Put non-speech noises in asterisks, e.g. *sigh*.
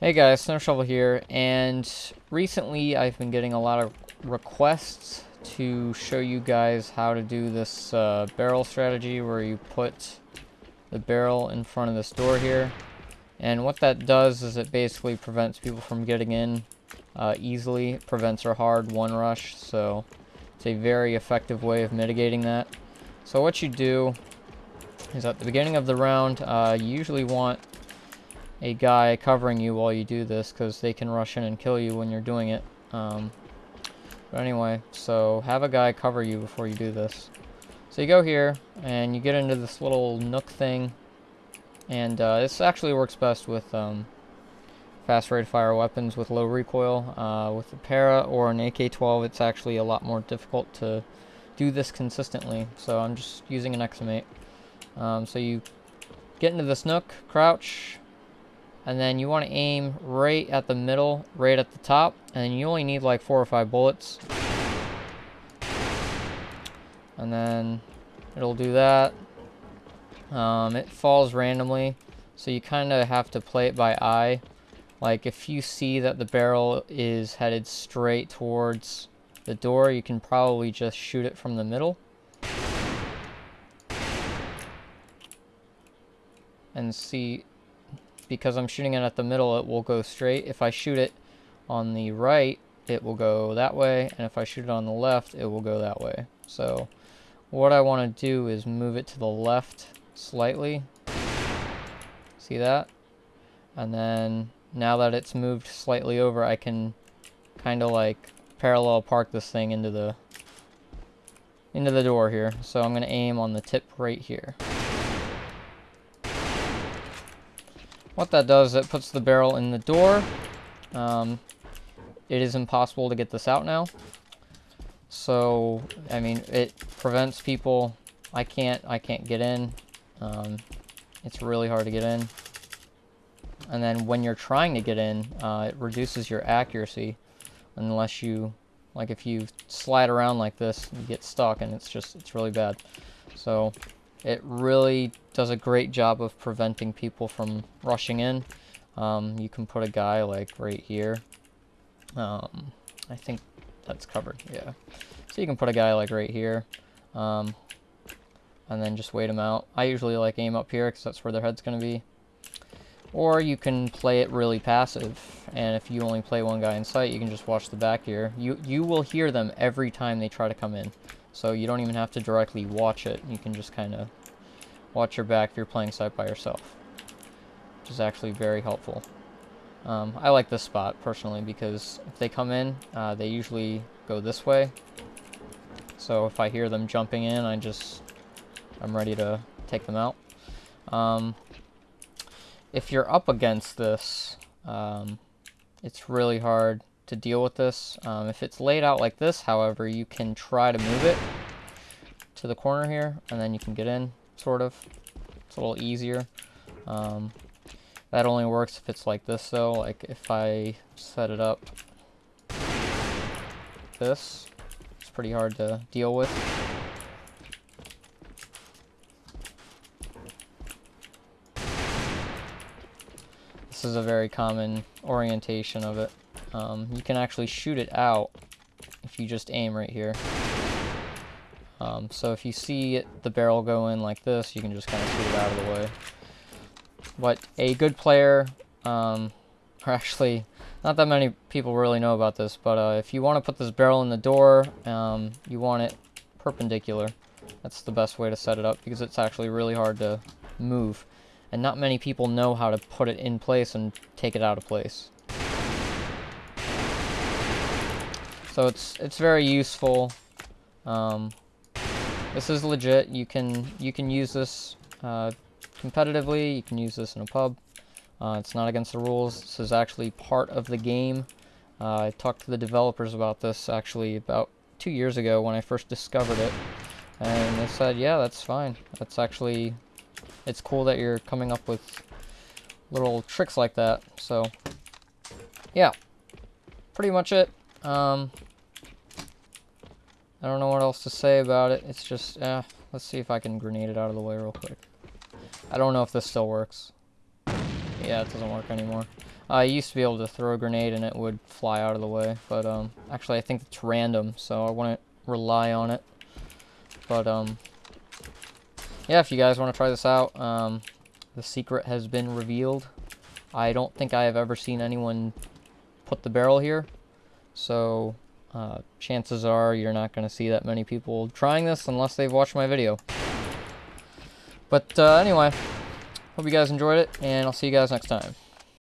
Hey guys, Snow Shovel here, and recently I've been getting a lot of requests to show you guys how to do this uh, barrel strategy where you put the barrel in front of this door here. And what that does is it basically prevents people from getting in uh, easily. Prevents a hard one rush, so it's a very effective way of mitigating that. So what you do is at the beginning of the round, uh, you usually want a guy covering you while you do this because they can rush in and kill you when you're doing it. Um, but anyway, so have a guy cover you before you do this. So you go here and you get into this little nook thing and uh, this actually works best with um, fast rate fire weapons with low recoil. Uh, with a para or an AK-12 it's actually a lot more difficult to do this consistently so I'm just using an XM8. Um, so you get into this nook, crouch, and then you want to aim right at the middle, right at the top, and you only need like four or five bullets. And then it'll do that. Um, it falls randomly, so you kind of have to play it by eye. Like if you see that the barrel is headed straight towards the door, you can probably just shoot it from the middle. And see because I'm shooting it at the middle, it will go straight. If I shoot it on the right, it will go that way, and if I shoot it on the left, it will go that way. So what I want to do is move it to the left slightly. See that? And then now that it's moved slightly over, I can kind of like parallel park this thing into the into the door here. So I'm going to aim on the tip right here. What that does, it puts the barrel in the door. Um, it is impossible to get this out now. So, I mean, it prevents people. I can't, I can't get in. Um, it's really hard to get in. And then when you're trying to get in, uh, it reduces your accuracy unless you, like if you slide around like this, you get stuck and it's just, it's really bad. So, it really does a great job of preventing people from rushing in. Um, you can put a guy like right here. Um, I think that's covered, yeah. So you can put a guy like right here. Um, and then just wait him out. I usually like aim up here because that's where their head's going to be. Or you can play it really passive, and if you only play one guy in site, you can just watch the back here. You, you will hear them every time they try to come in. So you don't even have to directly watch it. You can just kind of watch your back if you're playing site by yourself. Which is actually very helpful. Um, I like this spot, personally, because if they come in, uh, they usually go this way. So if I hear them jumping in, I just... I'm ready to take them out. Um, if you're up against this, um, it's really hard to deal with this. Um, if it's laid out like this, however, you can try to move it to the corner here, and then you can get in, sort of. It's a little easier. Um, that only works if it's like this, though. Like, if I set it up this, it's pretty hard to deal with. Is a very common orientation of it. Um, you can actually shoot it out if you just aim right here. Um, so if you see it, the barrel go in like this, you can just kind of shoot it out of the way. But a good player, um, *laughs* or actually, not that many people really know about this, but uh, if you want to put this barrel in the door, um, you want it perpendicular. That's the best way to set it up because it's actually really hard to move. And not many people know how to put it in place and take it out of place. So it's it's very useful. Um, this is legit. You can you can use this uh, competitively. You can use this in a pub. Uh, it's not against the rules. This is actually part of the game. Uh, I talked to the developers about this actually about two years ago when I first discovered it, and they said, yeah, that's fine. That's actually it's cool that you're coming up with little tricks like that. So yeah, pretty much it. Um, I don't know what else to say about it. It's just, eh, let's see if I can grenade it out of the way real quick. I don't know if this still works. Yeah, it doesn't work anymore. I used to be able to throw a grenade and it would fly out of the way, but um, actually I think it's random, so I wouldn't rely on it. But um, yeah, if you guys want to try this out, um, the secret has been revealed. I don't think I have ever seen anyone put the barrel here, so uh, chances are you're not going to see that many people trying this unless they've watched my video. But uh, anyway, hope you guys enjoyed it, and I'll see you guys next time.